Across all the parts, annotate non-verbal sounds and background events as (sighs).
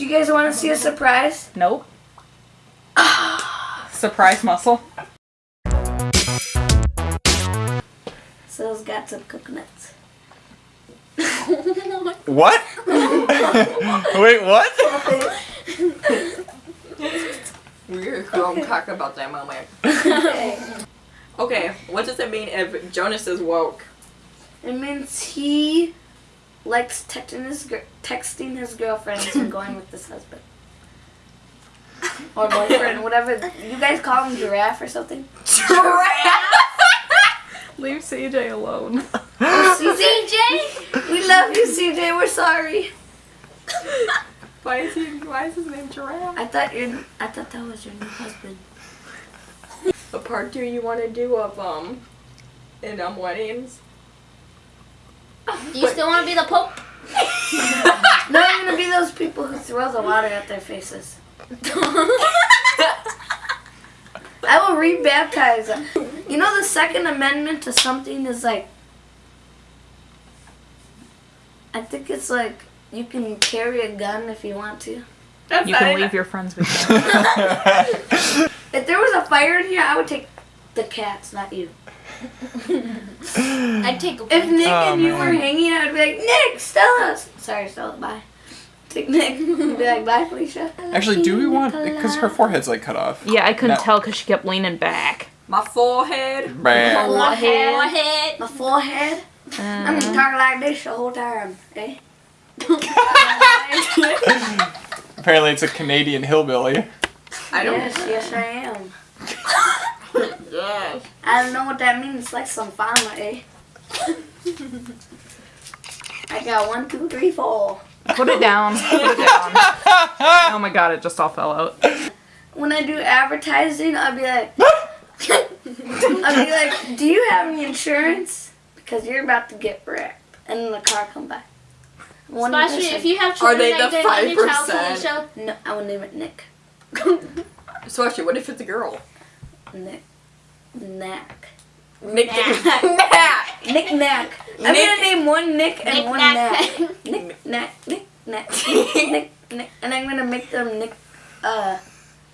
Do you guys want to see a surprise? Nope. (sighs) Surprise muscle. Sil's got some coconuts. (laughs) What? (laughs) Wait, what? (laughs) We're going to talk about that moment. Okay, what does it mean if Jonas is woke? It means he likes texting his texting his girlfriends and (laughs) going with his husband. Or boyfriend, whatever. You guys call him giraffe or something? Giraffe! (laughs) Leave CJ alone. CJ? We love you, CJ. We're sorry. (laughs) Why is he? Why is his name Giraffe? I thought your I thought that was your new husband. The part two you want to do of um, in um weddings. Do you still want to be the Pope? (laughs) No, I'm gonna be those people who throw the water at their faces. (laughs) I will rebaptize them. You know the Second Amendment to something is like I think it's like you can carry a gun if you want to. That's You can leave your friends with (laughs) you. If there was a fire in here, I would take the cats, not you. (laughs) I'd take a If Nick Oh, and you man. were hanging out, I'd be like, Nick, Stella. Sorry, Stella, bye. Take Nick. be like, bye, Felicia. Actually, do we want because her forehead's like cut off? Yeah, I couldn't No. tell because she kept leaning back. My forehead. Bam. Forehead. Forehead. My forehead. I'm Uh, gonna talk like this the whole time, eh? (laughs) Apparently, it's a Canadian hillbilly. I don't. Yes, yes, I am. Yes. I don't know what that means. It's like some farmer, eh? (laughs) I got one, two, three, four. put it down. (laughs) Put it down. Oh my god, it just all fell out. When I do advertising, I'll be like, (laughs) I'll be like, do you have any insurance? Because you're about to get wrecked. And then the car come by. One Especially person- if you have children, Are children they like the they're named your child 5%? No, I will name it Nick. So actually, what if it's a girl? Nick. Knack. Nick. Knack. Knack. Nick (laughs) Knack. I'm Nick- gonna name one Nick and Nick one Knack. Knack. (laughs) Nick Knack. Nick Knack. (laughs) Nick Nick. And I'm gonna make them Nick uh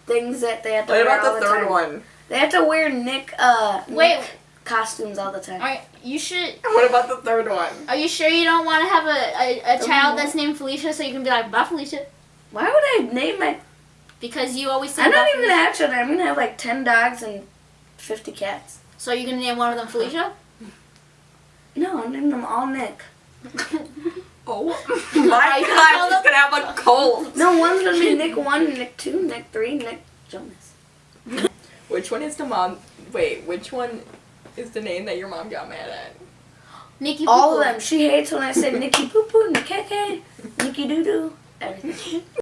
things that they have to What wear about all the the third time. one? They have to wear Nick uh Wait. Nick costumes all the time. Alright, you should. What about the third one? Are you sure you don't want to have a, a, a child that's named Felicia so you can be like, bye Felicia? Why would I name my Because you always say I'm bye not even Felicia. have children. I'm gonna have like ten dogs and fifty cats. So you're gonna name one of them Felicia? No, I'm naming them all Nick. (laughs) Oh (laughs) my god, I'm just gonna have a cold. No, one's gonna be Nick one, Nick two, Nick three, Nick Jonas. (laughs) Which one is the mom? Wait, which one is the name that your mom got mad at? Nikki All of Poo-Poo. them. She hates when I say Nicky Poo Poo, Nick Keke, Nicky Doo Doo, everything.